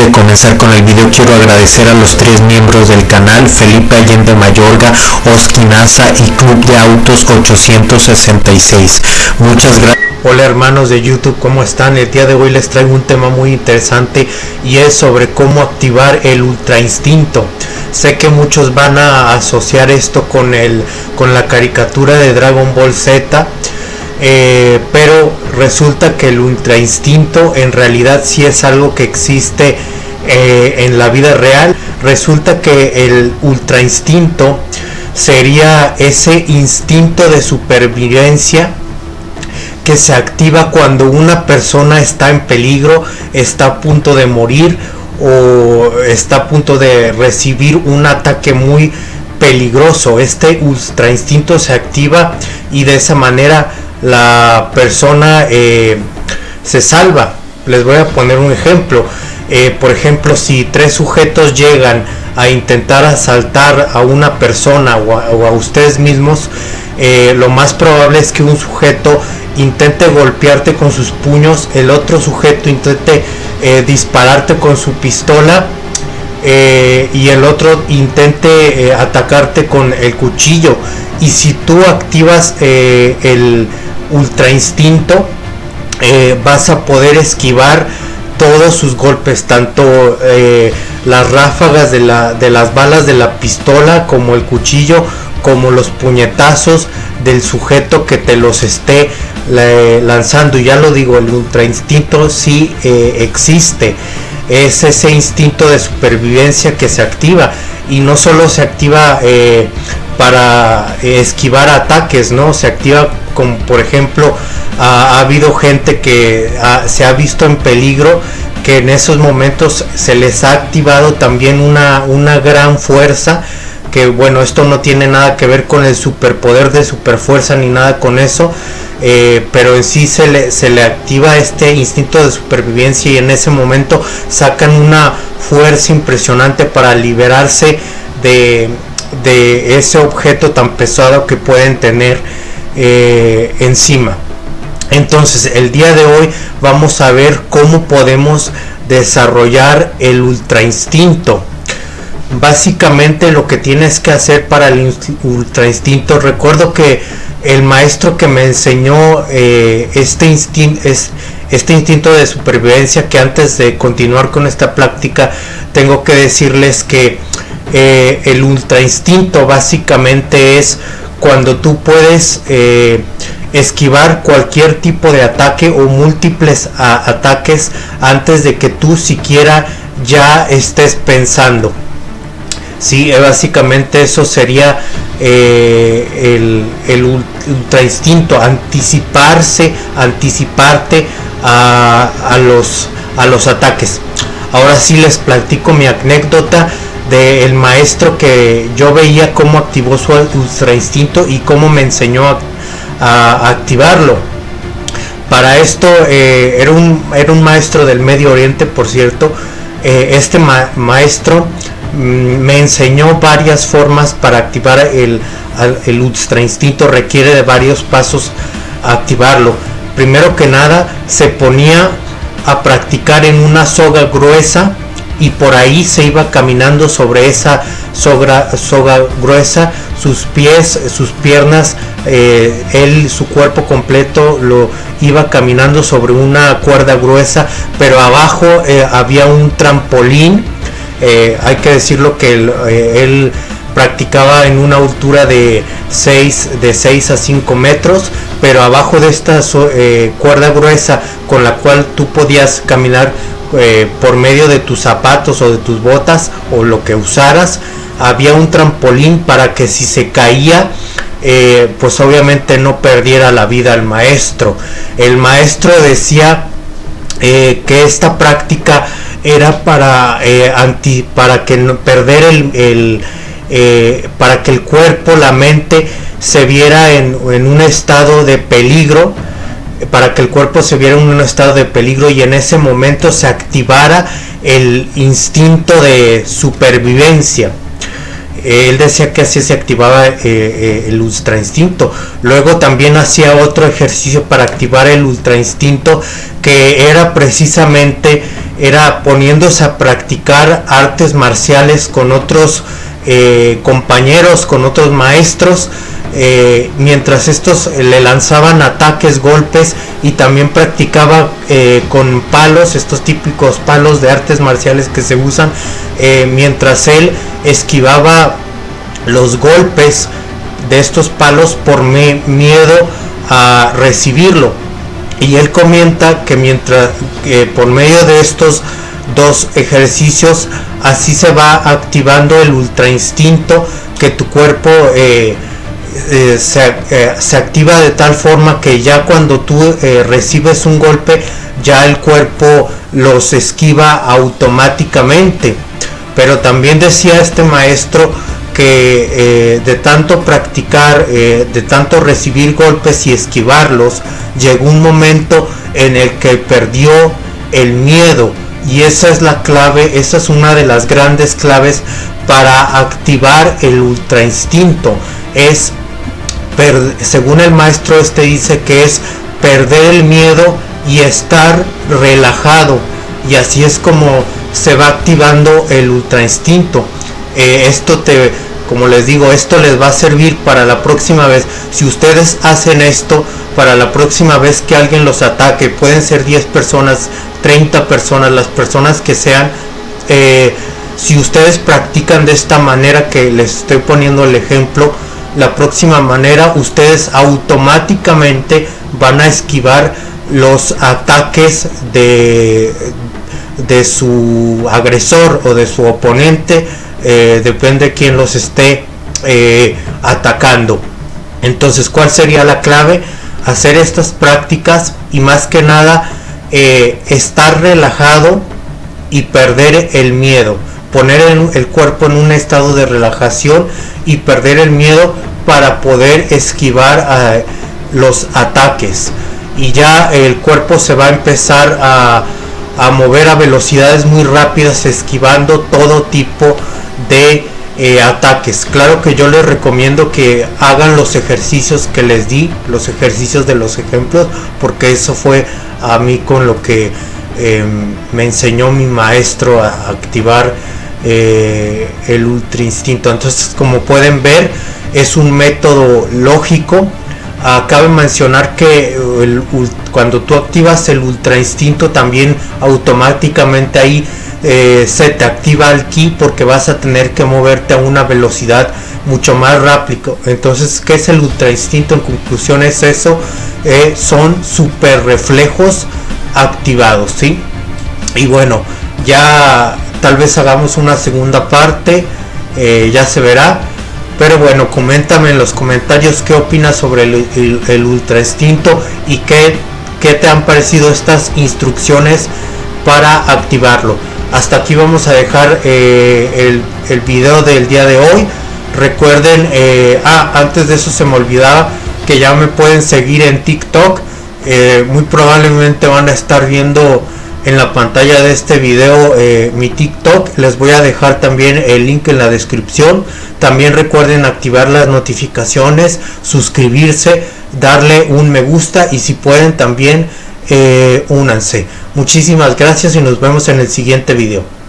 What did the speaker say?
de comenzar con el video quiero agradecer a los tres miembros del canal, Felipe Allende Mayorga, Oskinaza y Club de Autos 866. Muchas gracias. Hola hermanos de YouTube, ¿cómo están? El día de hoy les traigo un tema muy interesante y es sobre cómo activar el ultra instinto. Sé que muchos van a asociar esto con, el, con la caricatura de Dragon Ball Z eh, pero resulta que el ultra instinto en realidad sí es algo que existe eh, en la vida real. Resulta que el ultra instinto sería ese instinto de supervivencia que se activa cuando una persona está en peligro, está a punto de morir o está a punto de recibir un ataque muy peligroso. Este ultra instinto se activa y de esa manera la persona eh, se salva. Les voy a poner un ejemplo. Eh, por ejemplo, si tres sujetos llegan a intentar asaltar a una persona o a, ustedes mismos, eh, lo más probable es que un sujeto intente golpearte con sus puños, el otro sujeto intente dispararte con su pistola y el otro intente atacarte con el cuchillo. Y si tú activas el ultra instinto, eh, vas a poder esquivar todos sus golpes, tanto eh, las ráfagas de, la, de las balas de la pistola como el cuchillo, como los puñetazos del sujeto que te los esté lanzando. Y ya lo digo, el ultra instinto sí eh, existe. Es ese instinto de supervivencia que se activa. Y no solo se activa para esquivar ataques, ¿no? Se activa como por ejemplo ha, habido gente que se ha visto en peligro que en esos momentos se les ha activado también una, una gran fuerza que bueno esto no tiene nada que ver con el superpoder de superfuerza ni nada con eso eh, pero en sí se le, se le activa este instinto de supervivencia y en ese momento sacan una fuerza impresionante para liberarse de, de ese objeto tan pesado que pueden tener eh, encima. Entonces el día de hoy vamos a ver cómo podemos desarrollar el ultra instinto. Básicamente lo que tienes que hacer para el ultra instinto, recuerdo que el maestro que me enseñó eh, este, instinto, es, este instinto de supervivencia, que antes de continuar con esta práctica tengo que decirles que eh, el ultra instinto básicamente es cuando tú puedes eh, esquivar cualquier tipo de ataque o múltiples ataques antes de que tú siquiera ya estés pensando. Sí, eh, básicamente eso sería el, el, ultra instinto, anticiparse, anticiparte a, a, los, a los ataques. Ahora sí les platico mi anécdota del maestro que yo veía cómo activó su ultra instinto y cómo me enseñó a, activarlo. Para esto eh, era, un, era un maestro del Medio Oriente, por cierto. Eh, este maestro mm, me enseñó varias formas para activar el, el ultra instinto. Requiere de varios pasos activarlo. Primero que nada, se ponía a practicar en una soga gruesa y por ahí se iba caminando sobre esa soga, gruesa, sus pies, sus piernas, eh, él, su cuerpo completo lo iba caminando sobre una cuerda gruesa, pero abajo eh, había un trampolín, eh, hay que decirlo que él, practicaba en una altura de 6, de 6 a 5 metros, pero abajo de esta cuerda gruesa con la cual tú podías caminar eh, por medio de tus zapatos o de tus botas o lo que usaras había un trampolín para que si se caía eh, pues obviamente no perdiera la vida el maestro. El maestro decía eh, que esta práctica era para anti para que no perder el, para que el cuerpo la mente se viera en, en un estado de peligro para que el cuerpo se viera en un estado de peligro y en ese momento se activara el instinto de supervivencia. Él decía que así se activaba eh, eh, el ultra instinto. Luego también hacía otro ejercicio para activar el ultra instinto que era precisamente era poniéndose a practicar artes marciales con otros eh, compañeros, con otros maestros, eh, mientras estos le lanzaban ataques, golpes y también practicaba eh, con palos, estos típicos palos de artes marciales que se usan, mientras él esquivaba los golpes de estos palos por miedo a recibirlo. Y él comenta que mientras por medio de estos dos ejercicios así se va activando el ultra instinto que tu cuerpo eh, eh, eh, se, activa de tal forma que ya cuando tú recibes un golpe ya el cuerpo los esquiva automáticamente. Pero también decía este maestro que de tanto practicar de tanto recibir golpes y esquivarlos llegó un momento en el que perdió el miedo y esa es la clave, esa es una de las grandes claves para activar el ultra instinto. Es, según el maestro este dice que es perder el miedo y estar relajado. Y así es como se va activando el ultra instinto. Eh, esto te, como les digo, esto les va a servir para la próxima vez. Si ustedes hacen esto, para la próxima vez que alguien los ataque, pueden ser 10 personas, 30 personas, las personas que sean. Eh, si ustedes practican de esta manera que les estoy poniendo el ejemplo, la próxima manera ustedes automáticamente van a esquivar los ataques de, de su agresor o de su oponente, eh, depende quién los esté eh, atacando. Entonces, ¿cuál sería la clave? Hacer estas prácticas y más que nada eh, estar relajado y perder el miedo, poner el, cuerpo en un estado de relajación y perder el miedo para poder esquivar los ataques y ya el cuerpo se va a empezar a, a mover a velocidades muy rápidas esquivando todo tipo de eh, ataques. Claro que yo les recomiendo que hagan los ejercicios que les di, los ejercicios de los ejemplos, porque eso fue a mí con lo que em, me enseñó mi maestro a activar eh, el ultra instinto. Entonces, como pueden ver, es un método lógico. Cabe mencionar que cuando tú activas el ultra instinto también automáticamente ahí eh, se te activa el ki porque vas a tener que moverte a una velocidad mucho más rápido. Entonces, ¿qué es el ultra instinto? En conclusión es eso, eh, son super reflejos activados, ¿sí? Y bueno, ya tal vez hagamos una segunda parte, eh, ya se verá. Pero bueno, coméntame en los comentarios qué opinas sobre el, ultra instinto y qué, qué te han parecido estas instrucciones para activarlo hasta aquí vamos a dejar eh, el, video del día de hoy. Recuerden eh, ah antes de eso se me olvidaba que ya me pueden seguir en tiktok. Eh, muy probablemente van a estar viendo en la pantalla de este video mi tiktok. Les voy a dejar también el link en la descripción. También recuerden activar las notificaciones suscribirse darle un me gusta y si pueden también únanse Muchísimas gracias y nos vemos en el siguiente video.